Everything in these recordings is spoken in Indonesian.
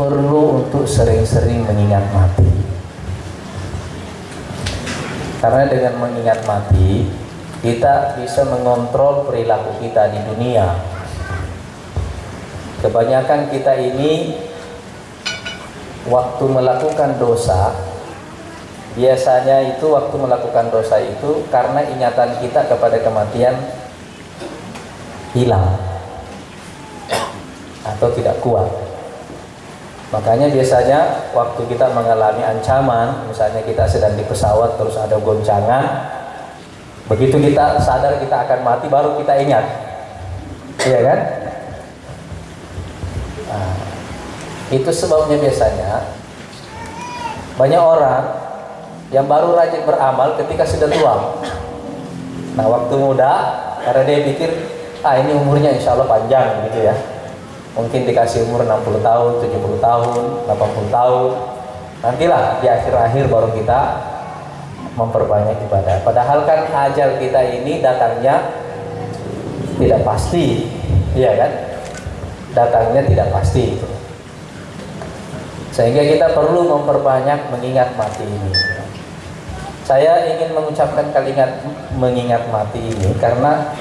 perlu untuk sering-sering mengingat mati. Karena dengan mengingat mati, kita bisa mengontrol perilaku kita di dunia. Kebanyakan kita ini waktu melakukan dosa, biasanya itu waktu melakukan dosa itu karena ingatan kita kepada kematian hilang atau tidak kuat. Makanya biasanya waktu kita mengalami ancaman, misalnya kita sedang di pesawat terus ada goncangan, begitu kita sadar kita akan mati baru kita ingat, iya kan? Nah, itu sebabnya biasanya banyak orang yang baru rajin beramal ketika sudah tua. Nah waktu muda karena dia pikir ah ini umurnya insya Allah panjang gitu ya mungkin dikasih umur 60 tahun, 70 tahun, 80 tahun. Nantilah di akhir-akhir baru kita memperbanyak ibadah. Padahal kan ajal kita ini datangnya tidak pasti. Iya kan? Datangnya tidak pasti. Sehingga kita perlu memperbanyak mengingat mati ini. Saya ingin mengucapkan kalimat mengingat mati ini karena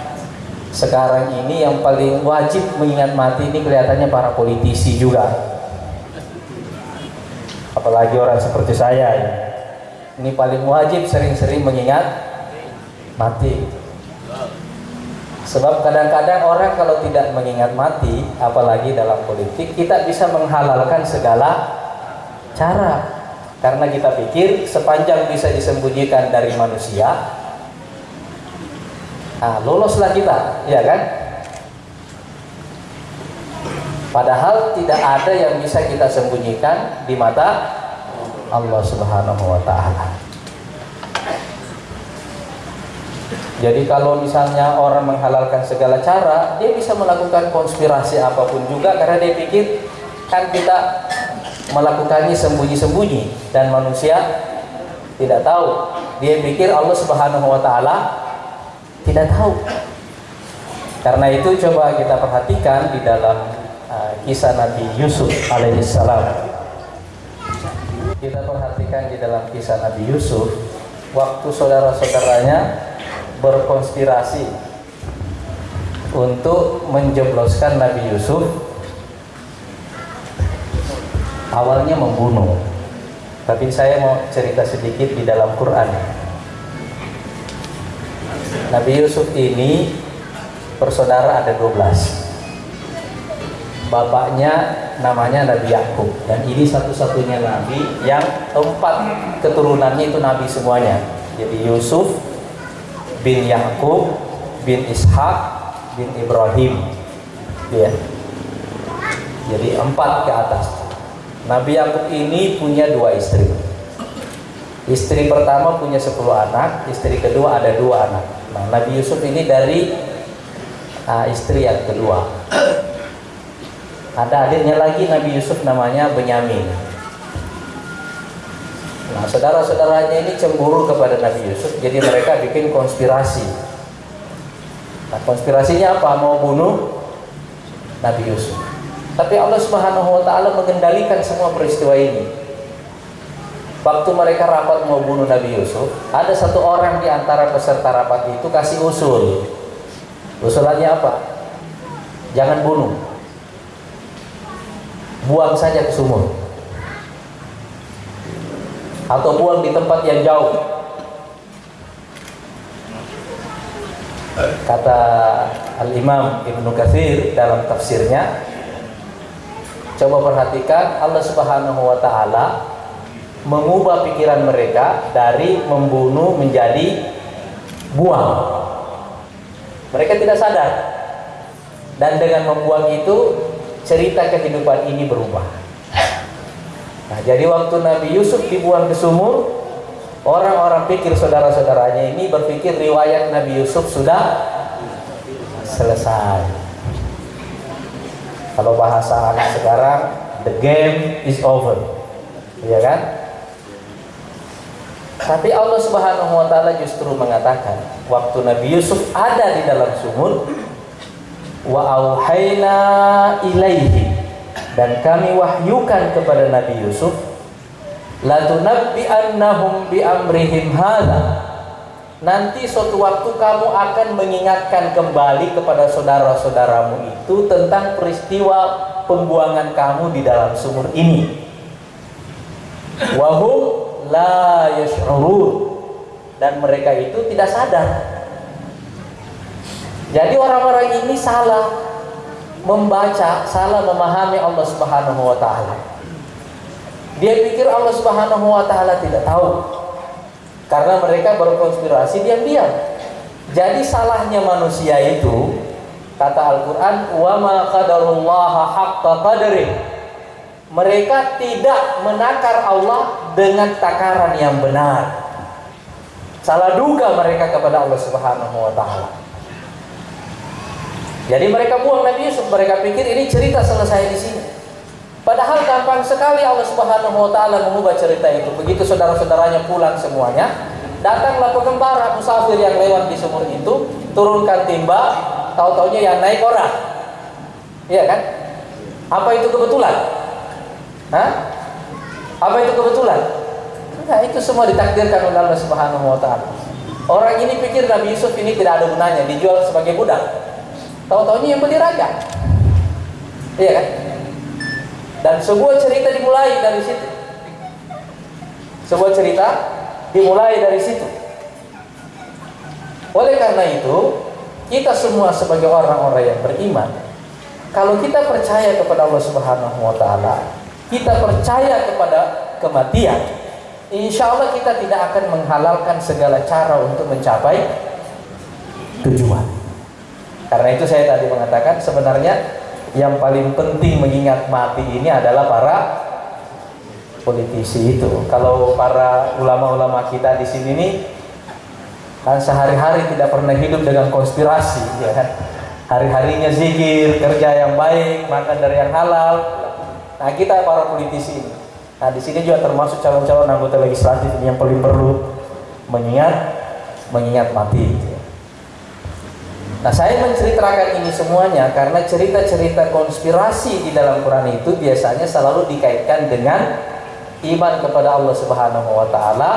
sekarang ini yang paling wajib mengingat mati ini kelihatannya para politisi juga. Apalagi orang seperti saya ya. ini paling wajib sering-sering mengingat mati. Sebab kadang-kadang orang kalau tidak mengingat mati apalagi dalam politik kita bisa menghalalkan segala cara. Karena kita pikir sepanjang bisa disembunyikan dari manusia Nah, loloslah kita, ya kan? Padahal tidak ada yang bisa kita sembunyikan di mata Allah Subhanahu wa taala. Jadi kalau misalnya orang menghalalkan segala cara, dia bisa melakukan konspirasi apa pun juga karena dia pikir kan kita melakukannya sembunyi-sembunyi dan manusia tidak tahu. Dia pikir Allah Subhanahu wa taala tidak tahu. Karena itu coba kita perhatikan di dalam uh, kisah Nabi Yusuf alaihissalam. Kita perhatikan di dalam kisah Nabi Yusuf, waktu saudara-saudaranya berkonspirasi untuk menjebloskan Nabi Yusuf, awalnya membunuh. Tapi saya mau cerita sedikit di dalam Quran. Nabi Yusuf ini bersaudara ada 12 bapaknya namanya Nabi Yakub. Dan ini satu-satunya Nabi yang empat keturunannya itu Nabi semuanya. Jadi Yusuf bin Yakub bin Ishak bin Ibrahim. Ya. Jadi empat ke atas. Nabi Yakub ini punya dua istri istri pertama punya 10 anak istri kedua ada dua anak Nah, Nabi Yusuf ini dari uh, istri yang kedua. Ada adiknya lagi Nabi Yusuf namanya Benyamin. Nah, saudara-saudaranya ini cemburu kepada Nabi Yusuf, jadi mereka bikin konspirasi. Nah, konspirasinya apa? Mau bunuh Nabi Yusuf. Tapi Allah Subhanahu wa taala mengendalikan semua peristiwa ini. Waktu mereka rapat mau bunuh Nabi Yusuf, ada satu orang di antara peserta rapat itu kasih usul. Usulannya apa? Jangan bunuh. Buang saja ke sumur. Atau buang di tempat yang jauh. Kata Al-Imam Ibnu Katsir dalam tafsirnya, coba perhatikan Allah Subhanahu wa taala mengubah pikiran mereka dari membunuh menjadi buang. Mereka tidak sadar. Dan dengan membuang itu cerita kehidupan ini berubah. Nah, jadi waktu Nabi Yusuf dibuang ke sumur, orang-orang pikir saudara-saudaranya ini berpikir riwayat Nabi Yusuf sudah selesai. Kalau bahasa anak sekarang, the game is over. Iya kan? Tapi Allah Subhanahu wa taala justru mengatakan waktu Nabi Yusuf ada di dalam sumur wa auhayna ilaihi. Dan kami wahyukan kepada Nabi Yusuf la tunabbi'annahum bi amrihim hadza nanti suatu waktu kamu akan mengingatkan kembali kepada saudara-saudaramu itu tentang peristiwa pembuangan kamu di dalam sumur ini. Wahum la yash'urun dan mereka itu tidak sadar jadi orang-orang ini salah membaca, salah memahami Allah Subhanahu wa taala. Dia pikir Allah Subhanahu wa taala tidak tahu. Karena mereka berkonspirasi diam-diam. Jadi salahnya manusia itu kata Al-Qur'an wa ma qadarullaha haqqa qadri. Mereka tidak menakar Allah dengan takaran yang benar. Salah duga mereka kepada Allah Subhanahu wa taala. Jadi mereka buang Nabi Yusuf, mereka pikir ini cerita selesai di sini. Padahal gampang sekali Allah Subhanahu wa taala mengubah cerita itu. Begitu saudara-saudaranya pulang semuanya, datanglah pengembara musafir yang lewat di sumur itu, turunkan timba, tahu-taunya yang naik orang. Iya kan? Apa itu kebetulan? Hah? Apa itu kebetulan? Enggak, itu semua ditakdirkan oleh Allah Subhanahu wa taala. Orang ini pikir Nabi Yusuf ini tidak ada gunanya, dijual sebagai budak. Tahu-taunya yang beli raja. Iya kan? Dan sebuah cerita dimulai dari situ. Sebuah cerita dimulai dari situ. Oleh karena itu, kita semua sebagai orang-orang yang beriman, kalau kita percaya kepada Allah Subhanahu wa taala, kita percaya kepada kematian, insya Allah kita tidak akan menghalalkan segala cara untuk mencapai tujuan. Karena itu saya tadi mengatakan sebenarnya yang paling penting mengingat mati ini adalah para politisi itu. Kalau para ulama-ulama kita di sini nih kan sehari-hari tidak pernah hidup dengan konspirasi, ya kan? Hari-harinya zikir, kerja yang baik, makan dari yang halal. Nah kita para politisi ini. Nah di sini juga termasuk calon-calon anggota legislatif yang paling perlu mengingat mengingat mati. Nah saya menceritakan ini semuanya karena cerita-cerita konspirasi di dalam Quran itu biasanya selalu dikaitkan dengan iman kepada Allah Subhanahu wa taala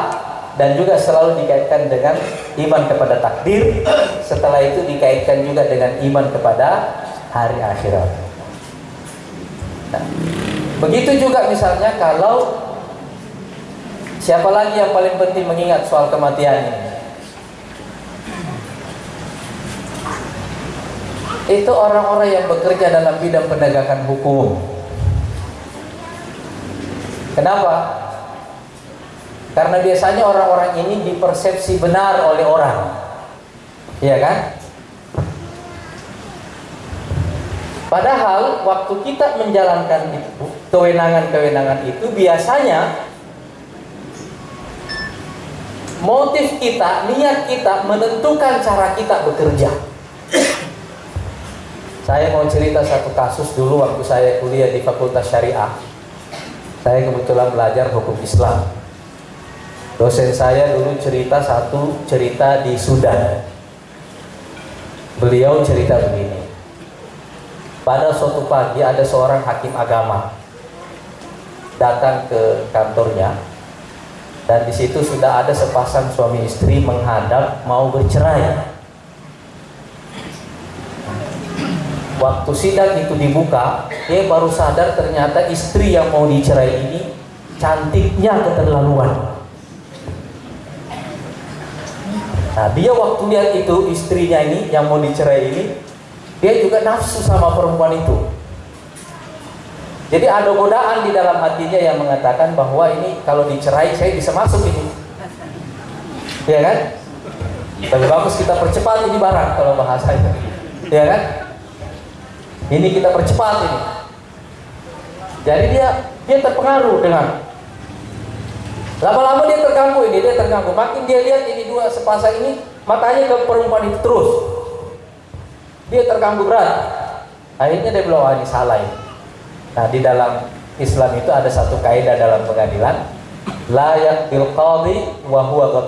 dan juga selalu dikaitkan dengan iman kepada takdir setelah itu dikaitkan juga dengan iman kepada hari akhirat. Nah, begitu juga misalnya kalau siapa lagi yang paling penting mengingat soal kematian ini? itu orang-orang yang bekerja dalam bidang penegakan hukum. Kenapa? Karena biasanya orang-orang ini dipersepsi benar oleh orang. Iya kan? Padahal waktu kita menjalankan kewenangan-kewenangan itu biasanya motif kita, niat kita menentukan cara kita bekerja. Saya mau cerita satu kasus dulu waktu saya kuliah di Fakultas Syariah. Saya kebetulan belajar hukum Islam. Dosen saya dulu cerita satu cerita di Sudan. Beliau cerita begini. Pada suatu pagi ada seorang hakim agama datang ke kantornya dan di situ sudah ada sepasang suami istri menghadap mau bercerai. Waktu sidang itu dibuka, dia baru sadar ternyata istri yang mau dicerai ini cantiknya keterlaluan. Nah, dia waktu lihat itu istrinya ini yang mau dicerai ini, dia juga nafsu sama perempuan itu. Jadi ada godaan di dalam hatinya yang mengatakan bahwa ini kalau dicerai saya bisa masuk ini. Ya kan? Tapi bagus kita percepat ini barang kalau bahasanya. Ya kan? Ini kita percepat ini. Jadi dia dia terpengaruh dengan lama-lama dia terganggu ini, dia terganggu. Makin dia lihat ini dua sepasang ini, matanya ke perempuan itu terus. Dia terganggu berat. Akhirnya dia bilang, ah, ini salah ini. Nah, di dalam Islam itu ada satu kaidah dalam pengadilan, layak bil qadhi wa huwa.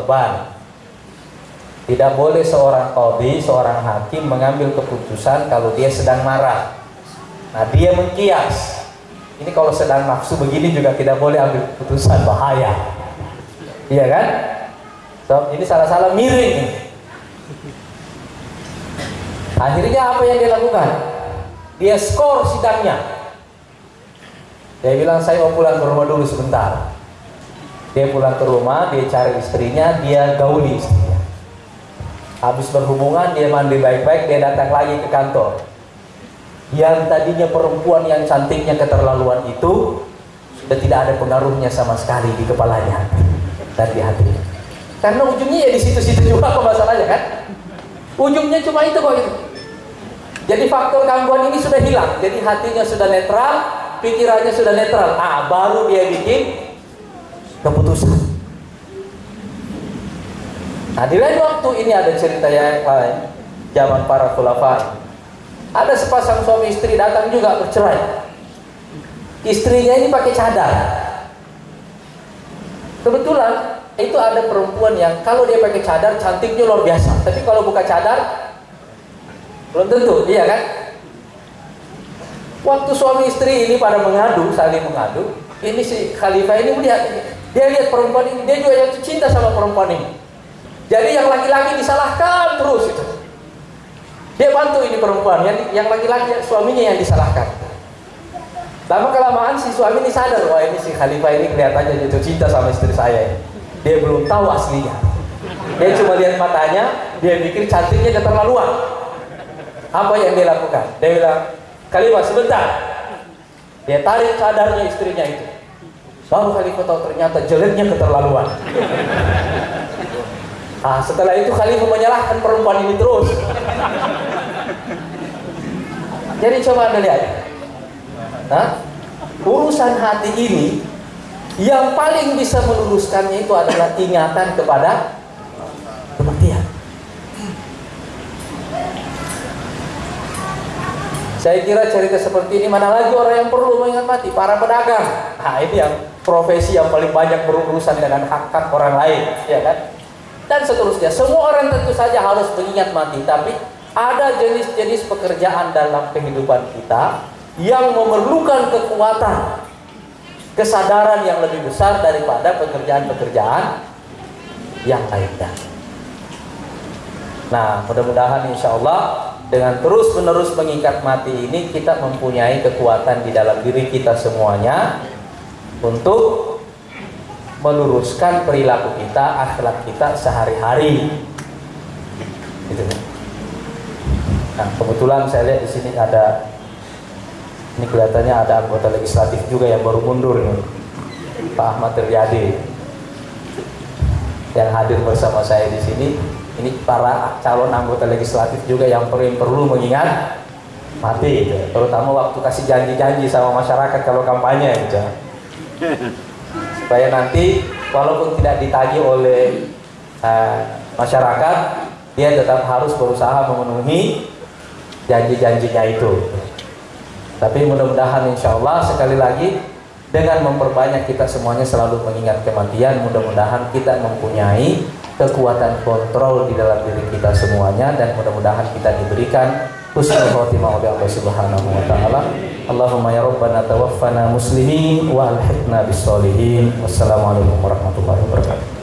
Tidak boleh seorang qadhi, seorang hakim mengambil keputusan kalau dia sedang marah. Nah, dia mengkias. ini kalau sedang nafsu begini juga tidak boleh ambil keputusan bahaya iya kan so, ini salah-salah miring akhirnya apa yang dia lakukan dia skor sidangnya dia bilang saya mau pulang ke rumah dulu sebentar. Dia pulang ke rumah dia cari istrinya dia gauli istrinya. Habis berhubungan dia mandi baik-baik dia datang lagi ke kantor. Yang tadinya perempuan yang cantiknya keterlaluan itu sudah tidak ada pengaruhnya sama sekali di kepalanya. Dan di hatinya karena ujungnya ya di situ-situ juga kok masalahnya kan? Ujungnya cuma itu kok itu. Jadi faktor gangguan ini sudah hilang. Jadi hatinya sudah netral pikirannya sudah netral ah baru dia bikin keputusan nah di lain waktu ini ada cerita yang lain zaman para khulafa ada sepasang suami istri datang juga bercerai. Istrinya ini pakai cadar. Kebetulan itu ada perempuan yang kalau dia pakai cadar cantiknya luar biasa. Tapi kalau buka cadar belum tentu, iya kan? Waktu suami istri ini pada mengadu, saling mengadu, ini si khalifah ini melihat dia lihat perempuan ini, dia juga jatuh cinta sama perempuan ini. Jadi yang laki-laki disalahkan terus itu. Dia bantu ini perempuan, yang yang laki-laki suaminya yang disalahkan. Lama kelamaan si suami ini sadar, wah ini si khalifah ini kelihatannya jatuh cinta sama istri saya. Dia belum tahu aslinya. Dia cuma lihat matanya, dia pikir cantiknya keterlaluan. Apa yang dia lakukan? Dia bilang, khalifah sebentar. Dia tarik sadarnya istrinya itu. Baru khalifah tahu ternyata jeleknya keterlaluan. Nah, setelah itu Khalifah menyalahkan perempuan ini terus. Jadi coba Anda lihat. Nah, urusan hati ini yang paling bisa meluluskannya itu adalah ingatan kepada kematian. Saya kira cerita seperti ini mana lagi orang yang perlu mengingat mati? Para pedagang. Nah, ini yang profesi yang paling banyak berurusan dengan hak-hak orang lain, ya kan? dan seterusnya. Semua orang tentu saja harus mengingat mati, tapi ada jenis-jenis pekerjaan dalam kehidupan kita yang memerlukan kekuatan, kesadaran yang lebih besar daripada pekerjaan-pekerjaan yang lainnya. Nah, mudah-mudahan insya Allah dengan terus-menerus mengikat mati ini kita mempunyai kekuatan di dalam diri kita semuanya untuk meluruskan perilaku kita, akhlak kita sehari-hari. Gitu kan. Nah, kebetulan saya lihat di sini ada ini kelihatannya ada anggota legislatif juga yang baru mundur nih. Pak Ahmad Triadi yang hadir bersama saya di sini. Ini para calon anggota legislatif juga yang perlu mengingat mati gitu. Terutama waktu kasih janji-janji sama masyarakat kalau kampanye gitu supaya nanti walaupun tidak ditagi oleh uh, masyarakat dia tetap harus berusaha memenuhi janji-janjinya itu tapi mudah-mudahan insya Allah sekali lagi dengan memperbanyak kita semuanya selalu mengingat kematian mudah-mudahan kita mempunyai kekuatan kontrol di dalam diri kita semuanya dan mudah-mudahan kita diberikan husnul khotimah oleh Allah Subhanahu wa taala. Allahumma ya rabbana tawaffana muslimin wa alhiqna bis solihin. Wassalamualaikum warahmatullahi wabarakatuh.